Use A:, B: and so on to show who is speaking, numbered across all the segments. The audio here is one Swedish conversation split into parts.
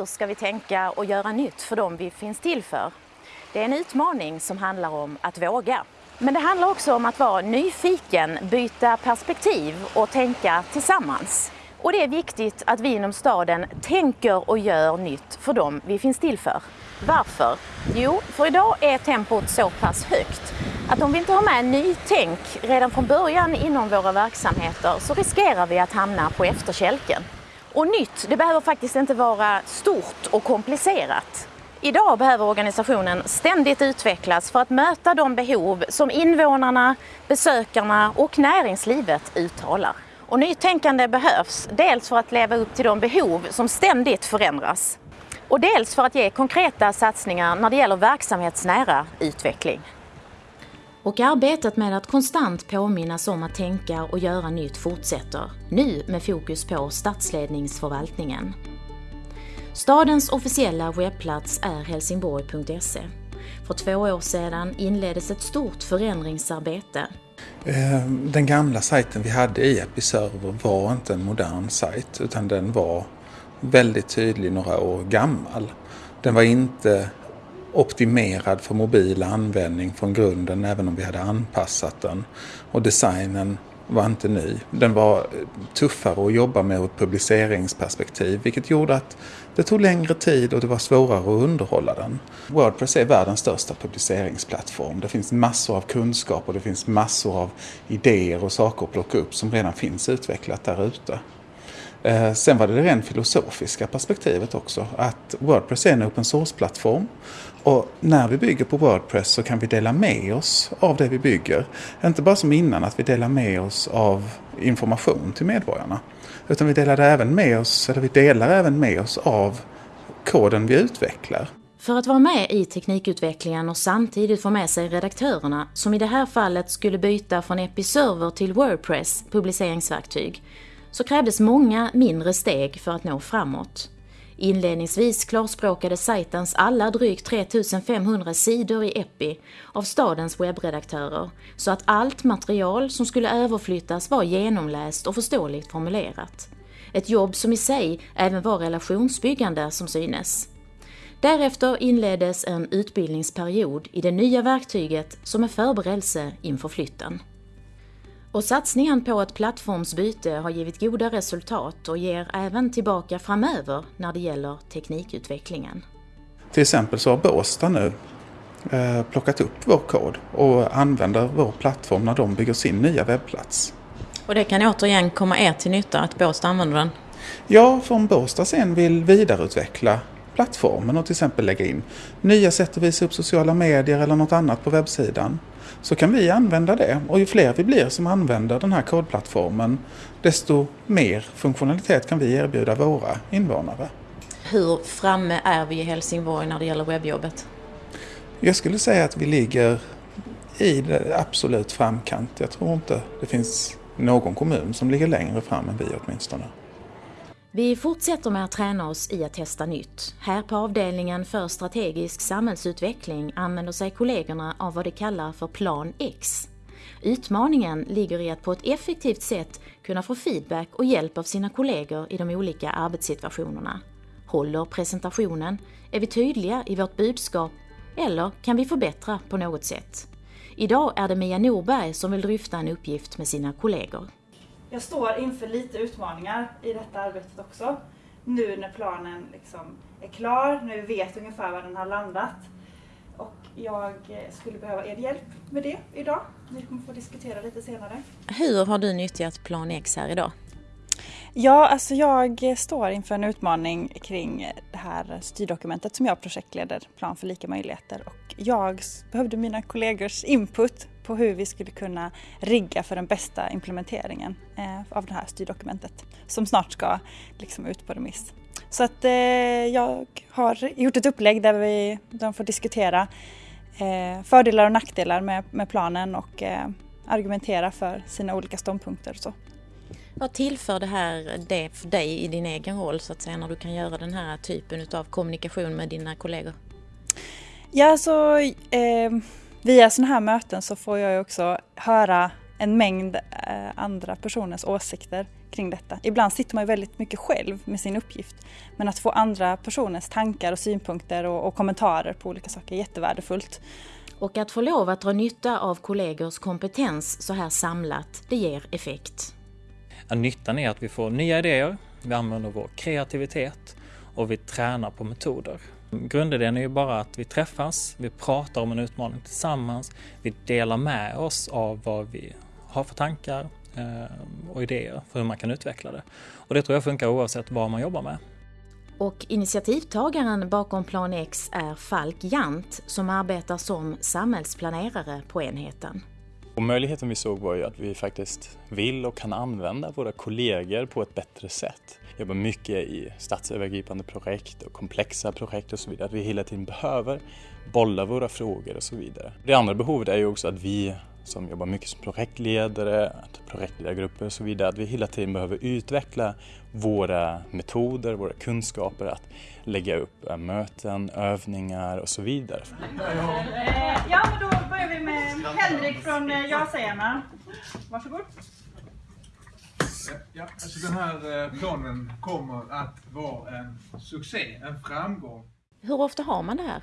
A: Hur ska vi tänka och göra nytt för dem vi finns till för? Det är en utmaning som handlar om att våga. Men det handlar också om att vara nyfiken, byta perspektiv och tänka tillsammans. Och det är viktigt att vi inom staden tänker och gör nytt för dem vi finns till för. Varför? Jo, för idag är tempot så pass högt att om vi inte har med nytänk redan från början inom våra verksamheter så riskerar vi att hamna på efterkälken. Och nytt, det behöver faktiskt inte vara stort och komplicerat. Idag behöver organisationen ständigt utvecklas för att möta de behov som invånarna, besökarna och näringslivet uttalar. Och nytänkande behövs, dels för att leva upp till de behov som ständigt förändras och dels för att ge konkreta satsningar när det gäller verksamhetsnära utveckling. Och arbetet med att konstant påminnas om att tänka och göra nytt fortsätter, nu med fokus på stadsledningsförvaltningen. Stadens officiella webbplats är helsingborg.se. För två år sedan inleddes ett stort förändringsarbete.
B: Eh, den gamla sajten vi hade i Episerver var inte en modern sajt utan den var väldigt tydlig några år gammal. Den var inte optimerad för mobil användning från grunden även om vi hade anpassat den. Och designen var inte ny. Den var eh, tuffare att jobba med ur ett publiceringsperspektiv vilket gjorde att det tog längre tid och det var svårare att underhålla den. Wordpress är världens största publiceringsplattform. Det finns massor av kunskap och det finns massor av idéer och saker att plocka upp som redan finns utvecklat där ute. Eh, sen var det det rent filosofiska perspektivet också, att Wordpress är en open source-plattform och när vi bygger på Wordpress så kan vi dela med oss av det vi bygger. Inte bara som innan att vi delar med oss av information till medborgarna. Utan vi delar även med oss, eller vi delar även med oss av koden vi utvecklar.
A: För att vara med i teknikutvecklingen och samtidigt få med sig redaktörerna, som i det här fallet skulle byta från Episerver till Wordpress publiceringsverktyg, så krävdes många mindre steg för att nå framåt. Inledningsvis klarspråkade sajtens alla drygt 3500 sidor i Epi av stadens webbredaktörer så att allt material som skulle överflyttas var genomläst och förståeligt formulerat. Ett jobb som i sig även var relationsbyggande som synes. Därefter inleddes en utbildningsperiod i det nya verktyget som en förberedelse inför flytten. Och satsningen på ett plattformsbyte har givit goda resultat och ger även tillbaka framöver när det gäller teknikutvecklingen.
B: Till exempel så har Båstad nu eh, plockat upp vår kod och använder vår plattform när de bygger sin nya webbplats.
A: Och det kan återigen komma er till nytta att Båstad använder den?
B: Ja, för om Båstad sen vill vidareutveckla plattformen och till exempel lägga in nya sätt att visa upp sociala medier eller något annat på webbsidan så kan vi använda det. Och ju fler vi blir som använder den här kodplattformen desto mer funktionalitet kan vi erbjuda våra invånare.
A: Hur framme är vi i Helsingborg när det gäller webbjobbet?
B: Jag skulle säga att vi ligger i absolut framkant. Jag tror inte det finns någon kommun som ligger längre fram än vi åtminstone.
A: Vi fortsätter med att träna oss i att testa nytt. Här på avdelningen för strategisk samhällsutveckling använder sig kollegorna av vad de kallar för Plan X. Utmaningen ligger i att på ett effektivt sätt kunna få feedback och hjälp av sina kollegor i de olika arbetssituationerna. Håller presentationen? Är vi tydliga i vårt budskap? Eller kan vi förbättra på något sätt? Idag är det Mia Norberg som vill dryfta en uppgift med sina kollegor
C: jag står inför lite utmaningar i detta arbetet också. Nu när planen liksom är klar, när vi vet ungefär var den har landat. Och jag skulle behöva er hjälp med det idag. Vi kommer få diskutera lite senare.
A: Hur har du nyttjat Plan X här idag?
C: Ja, alltså jag står inför en utmaning kring det här styrdokumentet som jag projektleder, Plan för lika möjligheter. Och jag behövde mina kollegors input på hur vi skulle kunna rigga för den bästa implementeringen eh, av det här styrdokumentet som snart ska liksom ut på remiss. Så att eh, jag har gjort ett upplägg där vi, de får diskutera eh, fördelar och nackdelar med, med planen och argumentera för sina olika ståndpunkter. Och så.
A: Vad tillför det här det för dig i din egen roll så att säga när du kan göra den här typen av kommunikation med dina kollegor?
C: Ja, så eh, via sådana här möten så får jag också höra en mängd eh, andra personers åsikter kring detta. Ibland sitter man ju väldigt mycket själv med sin uppgift. Men att få andra personers tankar och synpunkter och, och kommentarer på olika saker är jättevärdefullt.
A: Och att få lov att dra nytta av kollegors kompetens så här samlat, det ger effekt.
D: Ja, nyttan är att vi får nya idéer, vi använder vår kreativitet och vi tränar på metoder. Grundidén är ju bara att vi träffas, vi pratar om en utmaning tillsammans, vi delar med oss av vad vi har för tankar eh, och idéer för hur man kan utveckla det. Och det tror jag funkar oavsett vad man jobbar med.
A: Och initiativtagaren bakom Plan X är Falk Jant som arbetar som samhällsplanerare på enheten.
E: Och möjligheten vi såg var ju att vi faktiskt vill och kan använda våra kollegor på ett bättre sätt. Jobbar mycket i statsövergripande projekt och komplexa projekt och så vidare. Att vi hela tiden behöver bolla våra frågor och så vidare. Det andra behovet är ju också att vi som jobbar mycket som projektledare, projektledargrupper och så vidare, att vi hela tiden behöver utveckla våra metoder, våra kunskaper att lägga upp eh, möten, övningar och så vidare.
C: Ja, men då börjar vi med Henrik från eh, Ja-sägarna. Varsågod.
F: Ja, alltså den här äh, planen kommer att vara en succé, en framgång.
A: Hur ofta har man det här?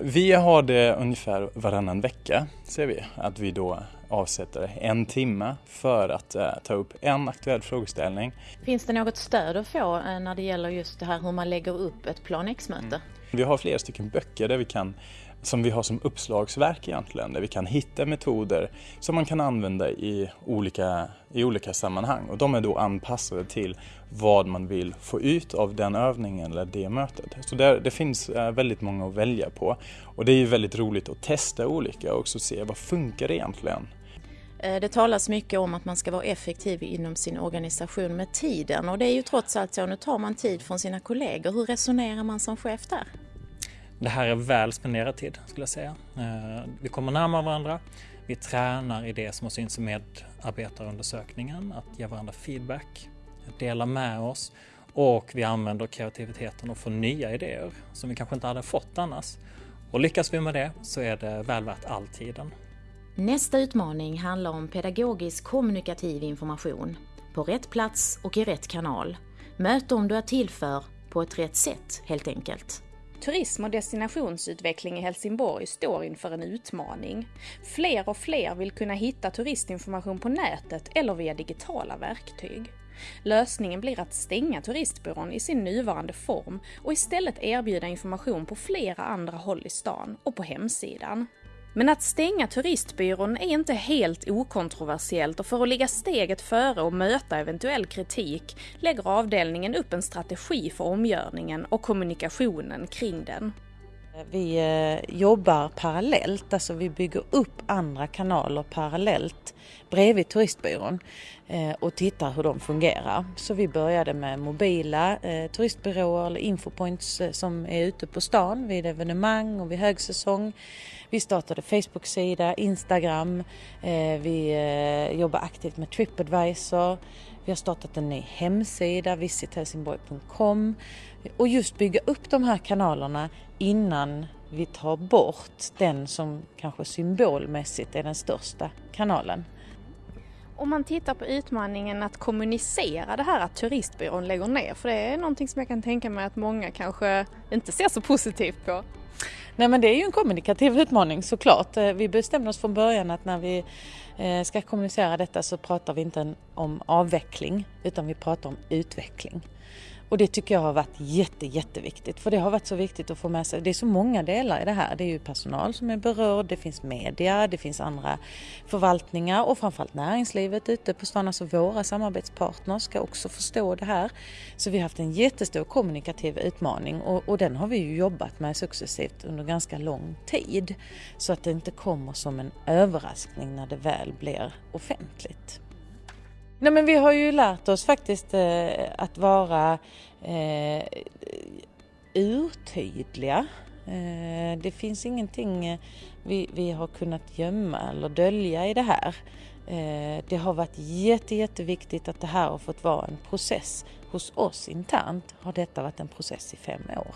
E: Vi har det ungefär varannan vecka, ser vi, att vi då avsätter en timme för att eh, ta upp en aktuell frågeställning.
A: Finns det något stöd att få eh, när det gäller just det här hur man lägger upp ett Plan X-möte? Mm.
E: Vi har flera stycken böcker där vi kan som vi har som uppslagsverk egentligen, där vi kan hitta metoder som man kan använda i olika, i olika sammanhang. Och de är då anpassade till vad man vill få ut av den övningen eller det mötet. Så där, det finns eh, väldigt många att välja på. Och det är ju väldigt roligt att testa olika och också se vad funkar egentligen.
A: Eh, det talas mycket om att man ska vara effektiv inom sin organisation med tiden och det är ju trots allt så, nu tar man tid från sina kollegor. Hur resonerar man som chef där?
D: Det här är väl spenderad tid skulle jag säga. Eh, vi kommer närmare varandra. Vi tränar i det som har synts i medarbetarundersökningen, att ge varandra feedback, dela med oss och vi använder kreativiteten och får nya idéer som vi kanske inte hade fått annars. Och lyckas vi med det så är det väl värt all tiden.
A: Nästa utmaning handlar om pedagogisk kommunikativ information på rätt plats och i rätt kanal. Möt dem du är till för på ett rätt sätt helt enkelt.
G: Turism och destinationsutveckling i Helsingborg står inför en utmaning. Fler och fler vill kunna hitta turistinformation på nätet eller via digitala verktyg. Lösningen blir att stänga turistbyrån i sin nuvarande form och istället erbjuda information på flera andra håll i stan och på hemsidan. Men att stänga turistbyrån är inte helt okontroversiellt och för att ligga steget före och möta eventuell kritik lägger avdelningen upp en strategi för omgörningen och kommunikationen kring den.
H: Eh, vi eh, jobbar parallellt, alltså vi bygger upp andra kanaler parallellt bredvid turistbyrån eh, och tittar hur de fungerar. Så vi började med mobila turistbyråer eller infopoints som är ute på stan vid evenemang och vid högsäsong. Vi startade Facebook-sida, Instagram, vi jobbar aktivt med Tripadvisor. Vi har startat en ny hemsida, visithelsingborg.com och just bygga upp de här kanalerna innan vi tar bort den som kanske symbolmässigt är den största kanalen.
G: Om man tittar på utmaningen att kommunicera det här att turistbyrån lägger ner, för det är någonting som jag kan tänka mig att många kanske inte ser så positivt på.
H: Nej men det är ju en kommunikativ utmaning såklart. Eh, vi bestämde oss från början att när vi eh, ska kommunicera detta så pratar vi inte om avveckling utan vi pratar om utveckling. Och det tycker jag har varit jätte, jätteviktigt för det har varit så viktigt att få med sig. Det är så många delar i det här. Det är ju personal som är berörd, det finns media, det finns andra förvaltningar och framförallt näringslivet ute på stan. Alltså våra samarbetspartners ska också förstå det här. Så vi har haft en jättestor kommunikativ utmaning och, och den har vi ju jobbat med successivt under ganska lång tid. Så att det inte kommer som en överraskning när det väl blir offentligt. Nej men vi har ju lärt oss faktiskt eh, att vara eh, urtydliga. Eh, det finns ingenting eh, vi, vi har kunnat gömma eller dölja i det här. Eh, det har varit jätte, jätteviktigt att det här har fått vara en process. Hos oss internt har detta varit en process i fem år.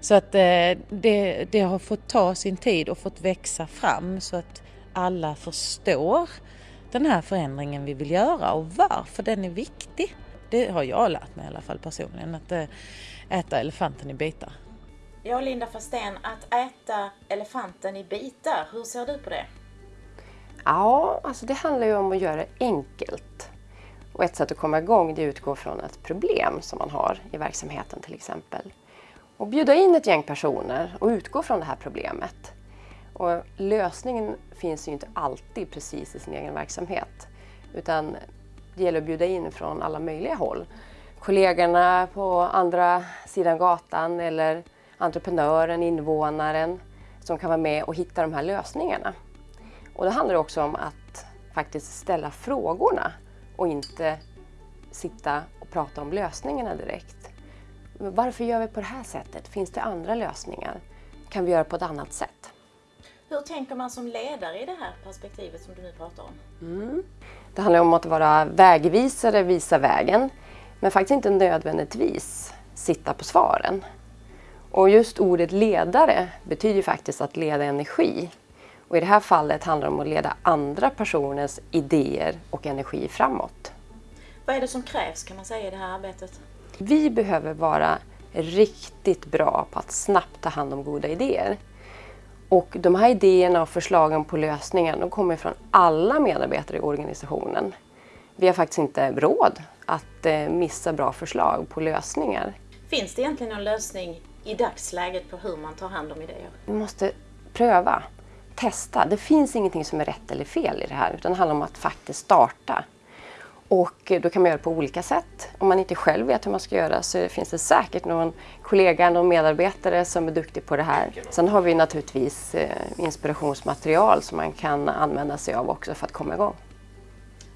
H: Så att eh, det, det har fått ta sin tid och fått växa fram så att alla förstår den här förändringen vi vill göra och varför den är viktig. Det har jag lärt mig i alla fall personligen, att eh, äta elefanten i bitar.
A: Ja, Linda Fastén, att äta elefanten i bitar, hur ser du på det?
I: Ja, alltså det handlar ju om att göra det enkelt. Och ett sätt att komma igång det är att utgå från ett problem som man har i verksamheten till exempel. Och bjuda in ett gäng personer och utgå från det här problemet. Och lösningen finns ju inte alltid precis i sin egen verksamhet. Utan det gäller att bjuda in från alla möjliga håll. Kollegorna på andra sidan gatan eller entreprenören, invånaren som kan vara med och hitta de här lösningarna. Och det handlar också om att faktiskt ställa frågorna och inte sitta och prata om lösningarna direkt. Varför gör vi på det här sättet? Finns det andra lösningar? Kan vi göra på ett annat sätt?
A: Hur tänker man som ledare i det här perspektivet som du nu pratar om?
I: Mm. Det handlar om att vara vägvisare, visa vägen, men faktiskt inte nödvändigtvis sitta på svaren. Och just ordet ledare betyder faktiskt att leda energi. Och i det här fallet handlar det om att leda andra personers idéer och energi framåt.
A: Vad är det som krävs kan man säga i det här arbetet?
I: Vi behöver vara riktigt bra på att snabbt ta hand om goda idéer. Och de här idéerna och förslagen på lösningar de kommer från alla medarbetare i organisationen. Vi har faktiskt inte råd att eh, missa bra förslag på lösningar.
A: Finns det egentligen någon lösning i dagsläget på hur man tar hand om idéer?
I: Vi måste pröva, testa. Det finns ingenting som är rätt eller fel i det här utan det handlar om att faktiskt starta. Och då kan man göra det på olika sätt. Om man inte själv vet hur man ska göra så finns det säkert någon kollega, någon medarbetare som är duktig på det här. Sen har vi naturligtvis eh, inspirationsmaterial som man kan använda sig av också för att komma igång.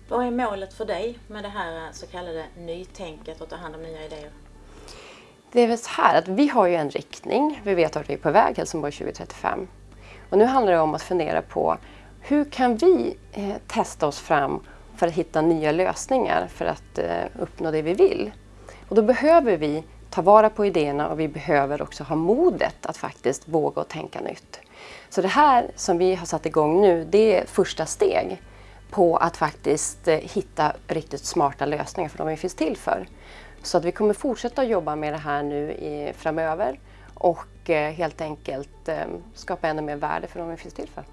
A: Vad är målet för dig med det här så kallade nytänket och ta hand om nya idéer?
I: Det är väl så här att vi har ju en riktning. Vi vet att vi är på väg Helsingborg 2035. Och nu handlar det om att fundera på hur kan vi eh, testa oss fram för att hitta nya lösningar för att eh, uppnå det vi vill. Och då behöver vi ta vara på idéerna och vi behöver också ha modet att faktiskt våga och tänka nytt. Så det här som vi har satt igång nu, det är första steg på att faktiskt eh, hitta riktigt smarta lösningar för de vi finns till för. Så att vi kommer fortsätta jobba med det här nu i, framöver och eh, helt enkelt skapa ännu mer värde för de vi finns till för.